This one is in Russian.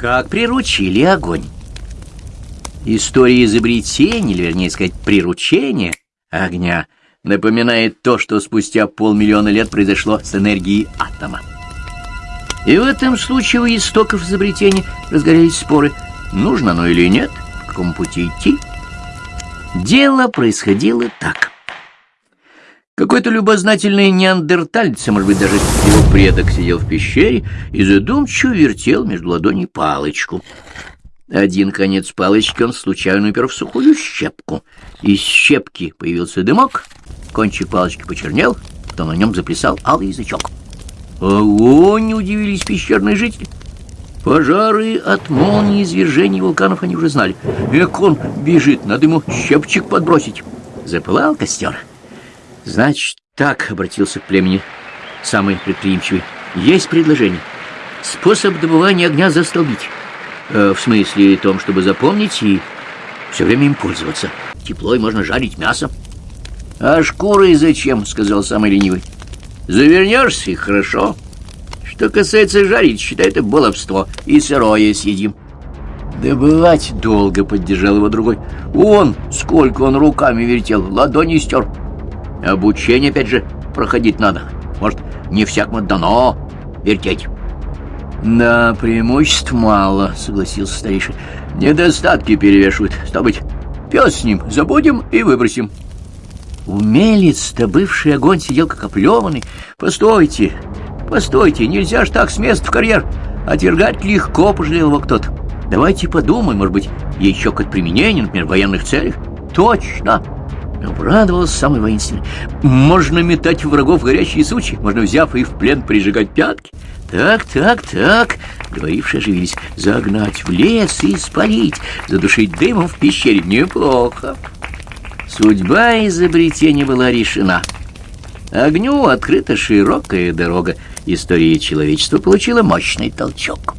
Как приручили огонь. История изобретения, или вернее сказать, приручения огня напоминает то, что спустя полмиллиона лет произошло с энергией атома. И в этом случае у истоков изобретения разгорелись споры, нужно оно или нет, по какому пути идти. Дело происходило так. Какой-то любознательный неандерталец, а может быть, даже его предок сидел в пещере и задумчиво вертел между ладоней палочку. Один конец палочки он случайно упер в сухую щепку. Из щепки появился дымок, кончик палочки почернел, потом на нем заплясал алый язычок. Огонь! — удивились пещерные жители. Пожары от молнии извержений вулканов они уже знали. Эк он бежит, надо ему щепчик подбросить. Запылал костер. Значит, так обратился к племени самый предприимчивый. Есть предложение. Способ добывания огня застолбить. Э, в смысле том, чтобы запомнить и все время им пользоваться. Тепло и можно жарить мясо. А шкуры зачем, сказал самый ленивый. Завернешься и хорошо. Что касается жарить, считай это баловство. И сырое съедим. Добывать долго, поддержал его другой. Он, сколько он руками вертел, ладони стер. Обучение, опять же, проходить надо. Может, не всякому дано вертеть. Да, преимуществ мало, согласился старейший. Недостатки перевешивают. Стал быть, пес с ним забудем и выбросим. Умелец-то бывший огонь сидел как оплеванный. Постойте, постойте, нельзя ж так с места в карьер. Отвергать легко, пожалел его кто-то. Давайте подумаем, может быть, еще как применение, например, в военных целях. Точно! Обрадовался самый воинственный. Можно метать в врагов горящие сучи, можно, взяв их в плен, прижигать пятки. Так, так, так, говорившие оживились. Загнать в лес и спалить, задушить дымом в пещере. Неплохо. Судьба изобретения была решена. Огню открыта широкая дорога. История человечества получила мощный толчок.